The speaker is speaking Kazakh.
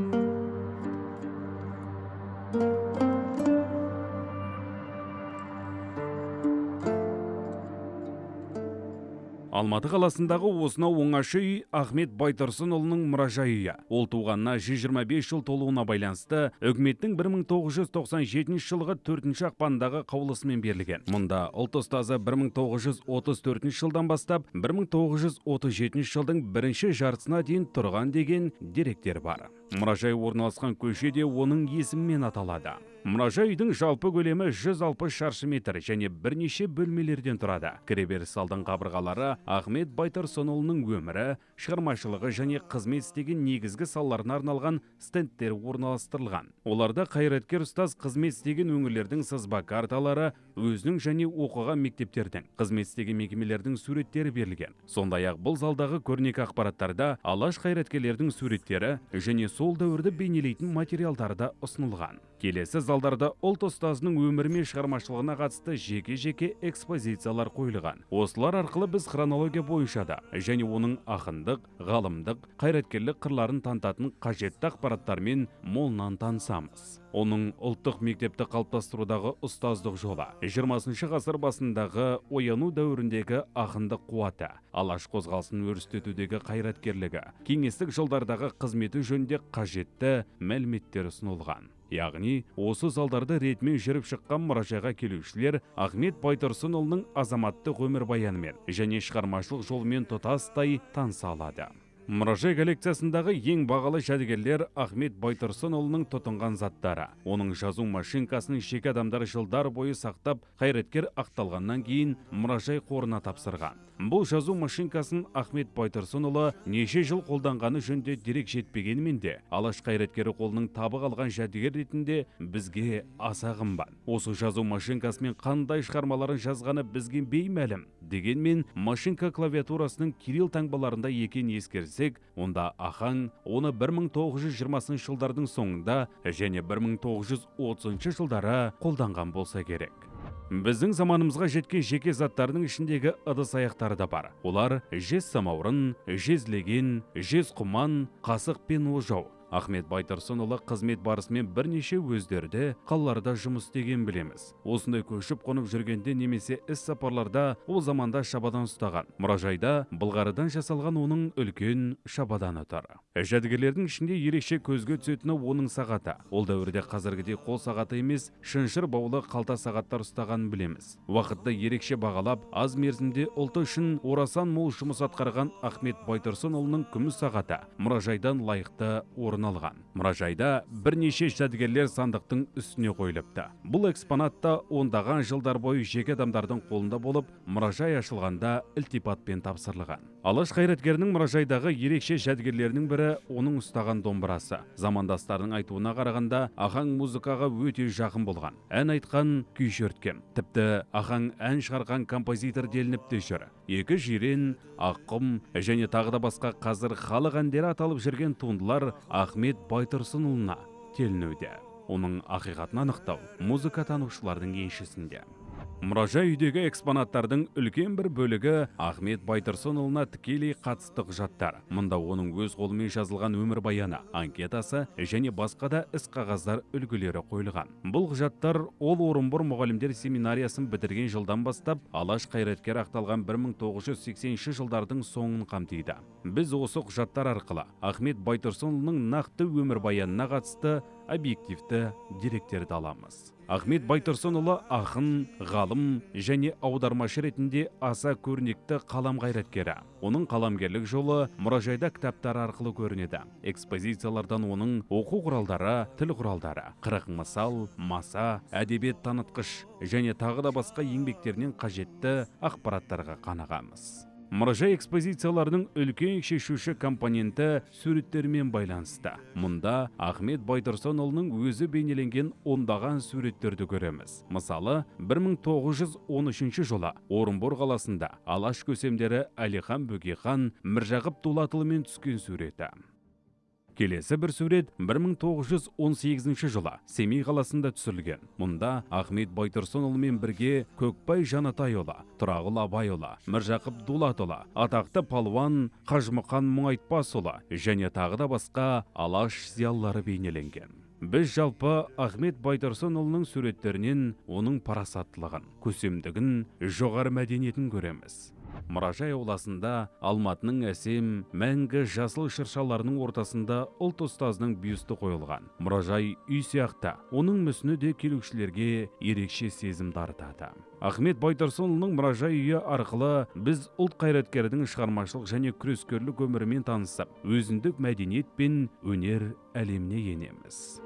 you алматы қаласындағы осынау оңаша үй ахмет байтұрсынұлының мұражайы ол туғанына 125 жыл толуына байланысты үкіметтің 1997 жылғы 4 ақпандағы қаулысымен берілген. Мұнда ұлт ұстазы 1934 жылдан бастап 1937 жылдың бірінші жартысына дейін тұрған деген деректер бар. Мұражай орналасқан көше де оның есімімен аталады. Мұражай үйдің жалпы көлемі 160 шаршы метр және бірнеше бөлмелерден тұрады. Кіреберіс алдың қабырғалары ахмет байтұрсынұлының өмірі шығармашылығы және қызмет істеген негізгі салаларына арналған стендтер орналастырылған. Оларда қайраткер ұстаз қызмет істеген өңірлердің сызба карталары өзінің және оқыған мектептердің қызмет істеген мекемелердің суреттері берілген. Сондай ақ бұл залдағы көрнекі ақпараттарда алаш қайраткерлердің суреттері және сол дәуірді бейнелейтін материалдары да ұсынылған. Келесі залдарда ұлт ұстазының өмірі мен шығармашылығына қатысты жеке жеке экспозициялар қойылған. Осылар арқылы біз хронология бойынша да және оның ақындық ғалымдық қайраткерлік қырларын танытатын қажетті ақпараттармен молынан танысамыз. Оның ұлттық мектепті қалыптастырудағы ұстаздық жолы 20 ғасыр басындағы ояну дәуіріндегі ақындық қуаты алаш қозғалысын өрістетудегі қайраткерлігі кеңестік жылдардағы қызметі жөнінде қажетті мәліметтер ұсынылған. Яғни осы залдарды ретімен жүріп шыққан мұражайға келушілер ахмет байтұрсынұлының азаматтық өмірбаянымен және шығармашылық жолымен тұтастай таныса алады. Мұражай коллекциясындағы ең бағалы жәдігерлер ахмет байтұрсынұлының тұтынған заттары. Оның жазу машинкасын жеке адамдар жылдар бойы сақтап қайраткер ақталғаннан кейін мұражай қорына тапсырған. Бұл жазу машинкасын ахмет байтұрсынұлы неше жыл қолданғаны жөнінде дерек жетпегенімен де алаш қайраткері қолының табы қалған жәдігер ретінде бізге аса қымбат. Осы жазу машинкасымен қандай шығармаларын жазғаны бізге беймәлім дегенмен машинка клавиатурасының кирилл таңбаларында екенін ескерсек онда ахаң оны 1920 жылдардың соңында және 1930 жылдары қолданған болса керек. Біздің заманымызға жеткен жеке заттардың ішіндегі ыдыс аяқтары да бар. Олар жез самаурын жезлеген жез құман қасық пен ожау. Ахмет байтұрсынұлы қызмет барысымен бірнеше өздерді қалаларда жұмыс істеген білеміз. Осындай көшіп қонып жүргенде немесе іс сапарларда ол заманда шабадан ұстаған. Мұражайда былғарыдан жасалған оның үлкен шабаданы тұр жәдігерлердің ішінде ерекше көзге түсетіні оның сағаты. Ол дәуірде қазіргідей қол сағаты емес шыншыр баулы қалта сағаттар ұстағанын білеміз. Уақытты ерекше бағалап аз мерзімде ұлты үшін орасан мол жұмыс атқарған ахмет байтұрсынұлының күміс сағаты. Мұражайдан лайықты орын алған. Мұражайда бірнеше жәдігерлер сандықтың үстіне қойылыпты. Бұл экспонатта ондаған жылдар бойы жеке адамдардың қолында болып мұражай ашылғанда ілтипатпен тапсырылған. Алаш қайраткерінің мұражайдағы ерекше жәдігерлерінің бірі оның ұстаған домбырасы. Замандастарының айтуына қарағанда ахаң музыкаға өте жақын болған. Ән айтқан күй шерткен тіпті ахаң ән шығарған композитор делініп те жүр. Екі жирен аққұм және тағы да басқа қазір халық әндері аталып жүрген туындылар ахмет байтұрсынұлына телінуде оның ақиқатын анықтау музыка танушылардың еншісінде. Мұражай үйдегі экспонаттардың үлкен бір бөлігі ахмет байтұрсынұлына тікелей қатысты құжаттар. Мұнда оның өз қолымен жазылған өмірбаяны анкетасы және басқа да іс қағаздар үлгілері қойылған. Бұл құжаттар ол орынбор мұғалімдер семинариясын бітірген жылдан бастап алаш қайраткері ақталған 1980 жылдардың соңын қамтиды. Біз осы құжаттар арқылы ахмет байтұрсынұлының нақты өмірбаянына қатысты объективті деректерді аламыз. Ахмет байтұрсынұлы ақын ғалым және аудармашы ретінде аса көрнекті қалам қайраткері. Оның қаламгерлік жолы мұражайда кітаптар арқылы көрінеді. Экспозициялардан оның оқу құралдары тіл құралдары қырық мысал маса әдебиет танытқыш және тағы да басқа еңбектерінен қажетті ақпараттарға қанығамыз мұражай экспозицияларының үлкен шешуші компоненті суреттермен байланысты. Мұнда ахмет байтұрсынұлының өзі бейнеленген ондаған суреттерді көреміз. Мысалы 1913 жылы орынбор қаласында алаш көсемдері әлихан бөкейхан міржақып дулатұлымен түскен суреті. Келесі бір сурет 1918 жылы семей қаласында түсірілген. Мұнда ахмет байтұрсынұлымен бірге көкбай жанатайұлы тұрағұл абайұлы міржақып дулатұлы атақты палуан қажымұқан мұңайтпасұлы және тағы да басқа алаш зиялылары бейнеленген. Біз жалпы ахмет байтұрсынұлының суреттерінен оның парасаттылығын көсемдігін жоғары мәдениетін көреміз. Мұражай ауласында алматының әсем мәңгі жасыл шыршаларының ортасында ұлт ұстазының бюсті қойылған. Мұражай үй сияқты. Оның мүсіні де келушілерге ерекше сезім дарытады. Ахмет байтұрсынұлының мұражай үйі арқылы біз ұлт қайраткердің шығармашылық және күрескерлік өмірімен танысып өзіндік мәдениет пен өнер әлеміне енеміз.